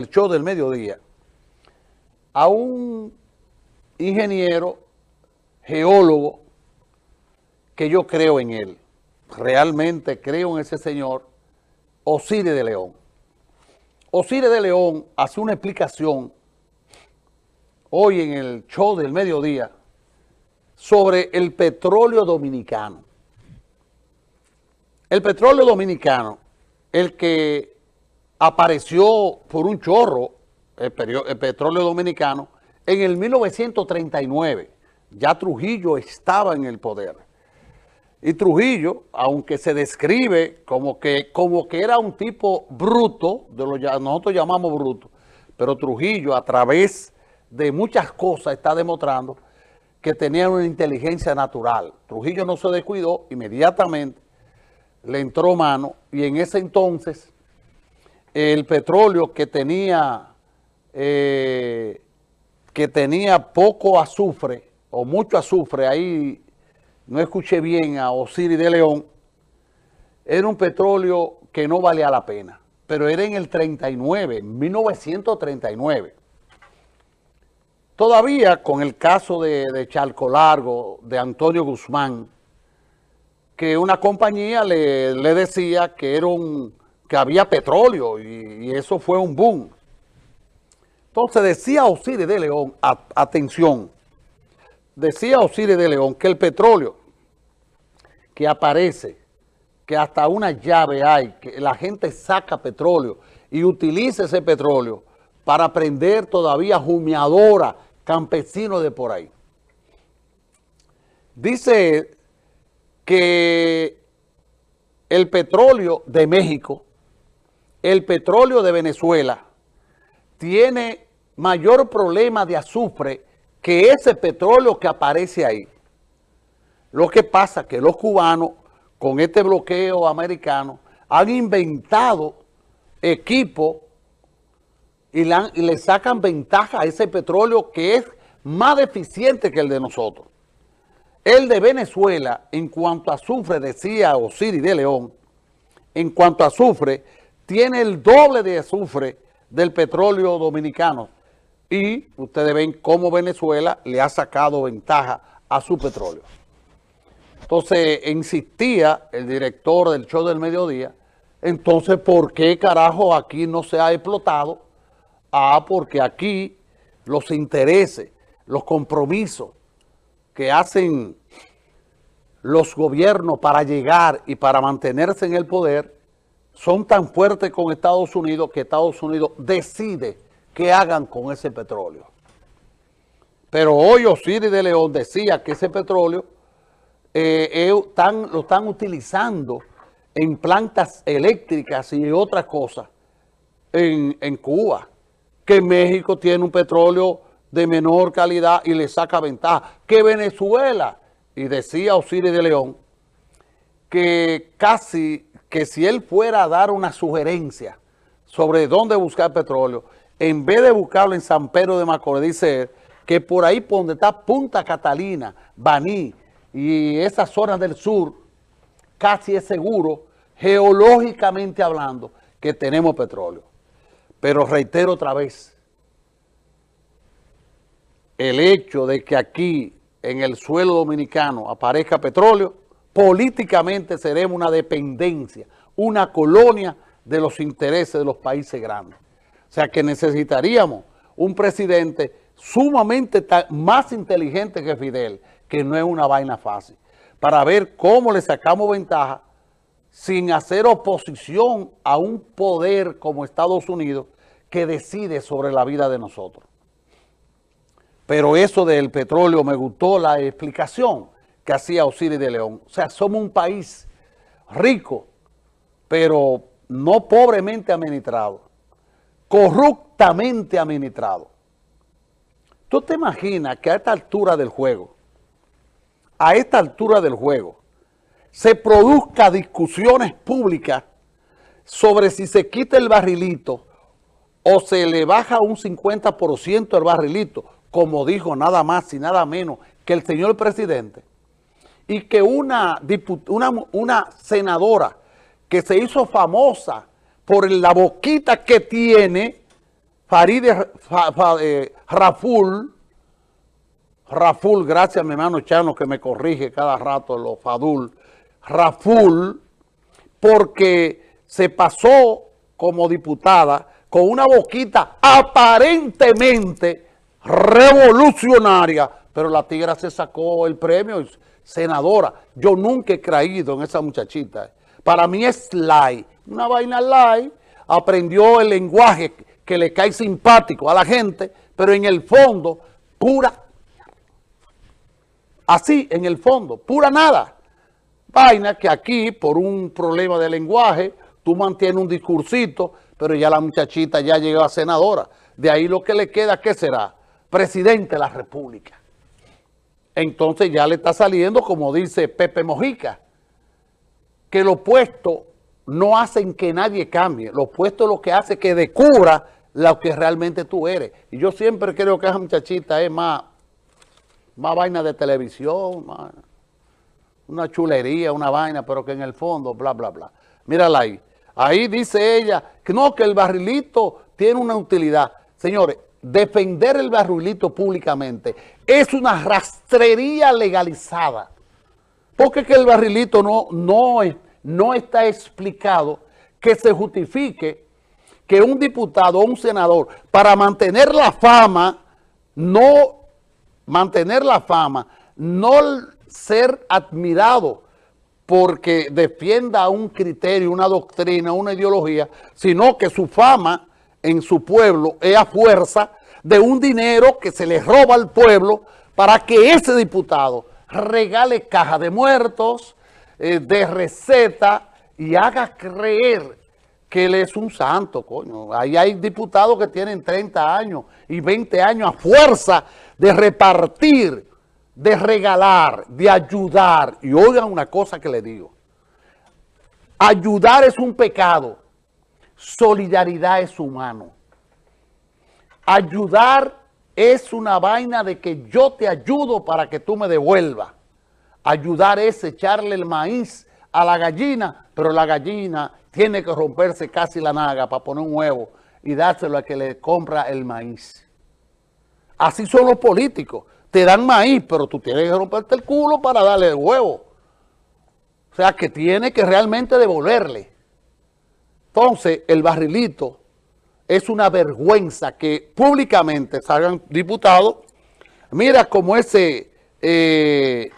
el show del mediodía a un ingeniero, geólogo, que yo creo en él. Realmente creo en ese señor, Osiris de León. Osiris de León hace una explicación hoy en el show del mediodía sobre el petróleo dominicano. El petróleo dominicano, el que apareció por un chorro, el, petróleo dominicano, en el 1939. Ya Trujillo estaba en el poder. Y Trujillo, aunque se describe como que, como que era un tipo bruto, de lo que nosotros llamamos bruto, pero Trujillo a través de muchas cosas está demostrando que tenía una inteligencia natural. Trujillo no se descuidó, inmediatamente le entró mano y en ese entonces el petróleo que tenía, eh, que tenía poco azufre o mucho azufre, ahí no escuché bien a Osiris de León, era un petróleo que no valía la pena, pero era en el 39, 1939. Todavía con el caso de, de Charco Largo, de Antonio Guzmán, que una compañía le, le decía que era un que había petróleo y, eso fue un boom. Entonces decía Osiris de León, atención, decía Osiris de León que el petróleo que aparece, que hasta una llave hay, que la gente saca petróleo y utiliza ese petróleo para prender todavía humeadora campesinos de por ahí. Dice que el petróleo de México el petróleo de Venezuela tiene mayor problema de azufre que ese petróleo que aparece ahí. Lo que pasa es que los cubanos, con este bloqueo americano, han inventado equipos y, le sacan ventaja a ese petróleo que es más deficiente que el de nosotros. El de Venezuela, en cuanto a azufre, decía Osiris de León, en cuanto a azufre, tiene el doble de azufre del petróleo dominicano. Y ustedes ven cómo Venezuela le ha sacado ventaja a su petróleo. Entonces, insistía el director del show del mediodía, entonces, ¿por qué carajo aquí no se ha explotado? Ah, porque aquí los intereses, los compromisos que hacen los gobiernos para llegar y para mantenerse en el poder son tan fuertes con Estados Unidos que Estados Unidos decide qué hagan con ese petróleo. Pero hoy Osiris de León decía que ese petróleo eh, lo están utilizando en plantas eléctricas y otras cosas en, en Cuba, que México tiene un petróleo de menor calidad y le saca ventaja, que Venezuela, y decía Osiris de León, que casi que si él fuera a dar una sugerencia sobre dónde buscar petróleo, en vez de buscarlo en San Pedro de Macorís, dice que por ahí por donde está Punta Catalina, Baní y esas zonas del sur, casi es seguro, geológicamente hablando, que tenemos petróleo. Pero reitero otra vez, el hecho de que aquí en el suelo dominicano aparezca petróleo políticamente seremos una dependencia, una colonia de los intereses de los países grandes. O sea que necesitaríamos un presidente sumamente más inteligente que Fidel, que no es una vaina fácil, para ver cómo le sacamos ventaja sin hacer oposición a un poder como Estados Unidos que decide sobre la vida de nosotros. Pero eso del petróleo me gustó la explicación que hacía Osiris de León. O sea, somos un país rico, pero no pobremente administrado, corruptamente administrado. ¿Tú te imaginas que a esta altura del juego, a esta altura del juego, se produzca discusiones públicas sobre si se quita el barrilito o se le baja un 50% el barrilito, como dijo nada más y nada menos que el señor presidente? Y que una, una, una senadora que se hizo famosa por la boquita que tiene, Farideh eh, Raful, Raful, gracias mi hermano Chano que me corrige cada rato los Fadul, Raful, porque se pasó como diputada con una boquita aparentemente revolucionaria, pero la tigra se sacó el premio, senadora. Yo nunca he creído en esa muchachita. Para mí es light, una vaina light, aprendió el lenguaje que le cae simpático a la gente, pero en el fondo, pura Así, en el fondo, pura nada. Vaina que aquí, por un problema de lenguaje, tú mantienes un discursito, pero ya la muchachita ya llegó a senadora. De ahí lo que le queda, ¿qué será? Presidente de la República. Entonces ya le está saliendo, como dice Pepe Mojica, que lo puesto no hacen que nadie cambie. Lo puesto lo que hace que descubra lo que realmente tú eres. Y yo siempre creo que esa muchachita es más más vaina de televisión, una chulería, una vaina, pero que en el fondo, bla, bla, bla. Mírala ahí. Ahí dice ella que no, que el barrilito tiene una utilidad. Señores, defender el barrilito públicamente es una rastrería legalizada. Porque que el barrilito no, no, no está explicado que se justifique que un diputado o un senador, para mantener la fama, no mantener la fama, no ser admirado porque defienda un criterio, una doctrina, una ideología, sino que su fama en su pueblo es a fuerza de un dinero que se le roba al pueblo para que ese diputado regale caja de muertos, eh, de receta y haga creer que él es un santo, coño. Ahí hay diputados que tienen 30 años y 20 años a fuerza de repartir, de regalar, de ayudar. Y oigan una cosa que le digo. Ayudar es un pecado. Solidaridad es humano. Ayudar es una vaina de que yo te ayudo para que tú me devuelvas. Ayudar es echarle el maíz a la gallina, pero la gallina tiene que romperse casi la naga para poner un huevo y dárselo a que le compra el maíz. Así son los políticos. Te dan maíz, pero tú tienes que romperte el culo para darle el huevo. O sea, que tiene que realmente devolverle. Entonces, el barrilito es una vergüenza que públicamente salgan diputados. Mira como ese... Eh,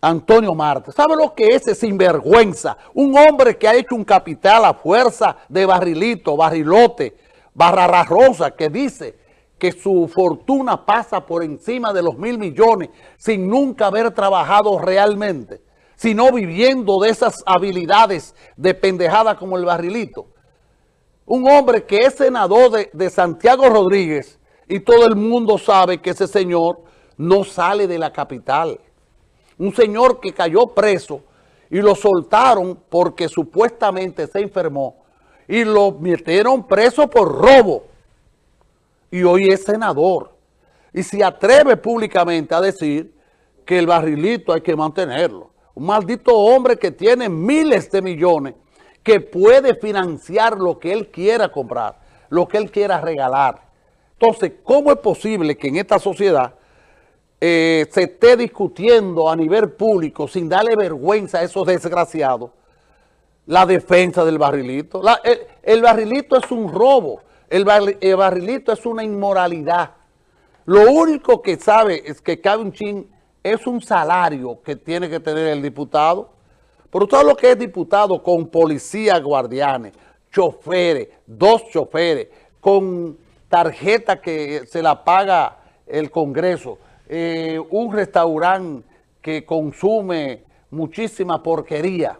Antonio Marte. ¿Sabe lo que es ese sinvergüenza? Un hombre que ha hecho un capital a fuerza de barrilito, barrilote, barra rosa, que dice que su fortuna pasa por encima de los mil millones sin nunca haber trabajado realmente, sino viviendo de esas habilidades de pendejada como el barrilito. Un hombre que es senador de, Santiago Rodríguez y todo el mundo sabe que ese señor no sale de la capital un señor que cayó preso y lo soltaron porque supuestamente se enfermó y lo metieron preso por robo y hoy es senador y se atreve públicamente a decir que el barrilito hay que mantenerlo. Un maldito hombre que tiene miles de millones que puede financiar lo que él quiera comprar, lo que él quiera regalar. Entonces, ¿cómo es posible que en esta sociedad eh, se esté discutiendo a nivel público sin darle vergüenza a esos desgraciados la defensa del barrilito. el, barrilito es un robo, el, barrilito es una inmoralidad. Lo único que sabe es que cabe un chin es un salario que tiene que tener el diputado. Pero todo lo que es diputado con policía, guardianes, choferes, dos choferes, con tarjeta que se la paga el Congreso, eh, un restaurante que consume muchísima porquería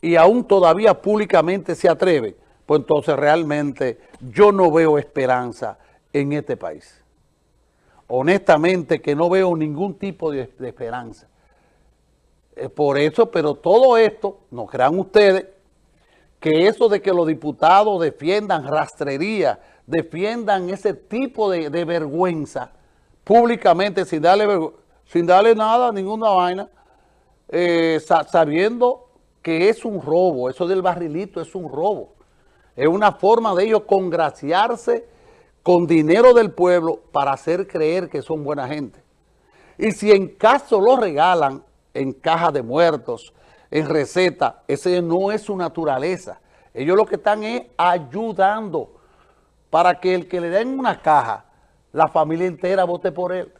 y aún todavía públicamente se atreve, pues entonces realmente yo no veo esperanza en este país. Honestamente que no veo ningún tipo de, esperanza. por eso, pero todo esto, no crean ustedes, que eso de que los diputados defiendan rastrería, defiendan ese tipo de vergüenza, públicamente sin darle, sin darle nada, ninguna vaina, eh, sabiendo que es un robo, eso del barrilito es un robo. Es una forma de ellos congraciarse con dinero del pueblo para hacer creer que son buena gente. Y si en caso lo regalan en caja de muertos, en receta, ese no es su naturaleza. Ellos lo que están es ayudando para que el que le den una caja, la familia entera vote por él.